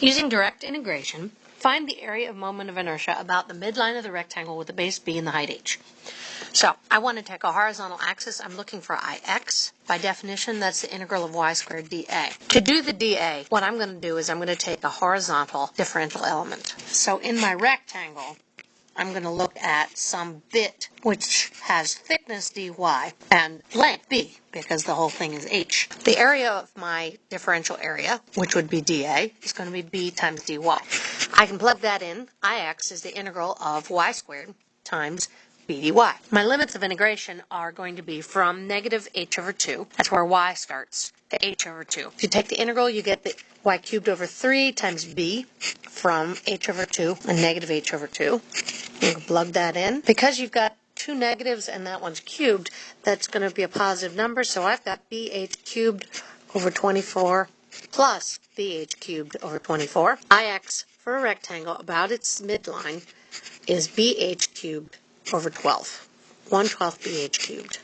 Using direct integration, find the area of moment of inertia about the midline of the rectangle with the base b and the height h. So I want to take a horizontal axis. I'm looking for ix. By definition, that's the integral of y squared dA. To do the dA, what I'm going to do is I'm going to take a horizontal differential element. So in my rectangle, I'm going to look at some bit which has thickness dy and length b because the whole thing is h. The area of my differential area, which would be dA, is going to be b times dy. I can plug that in. ix is the integral of y squared times b dy. My limits of integration are going to be from negative h over 2, that's where y starts, to h over 2. If you take the integral, you get the y cubed over 3 times b from h over 2 and negative h over 2. You can plug that in. Because you've got two negatives and that one's cubed, that's going to be a positive number. So I've got bh cubed over 24 plus bh cubed over 24. ix for a rectangle about its midline is bh cubed over 12. 1 12th bh cubed.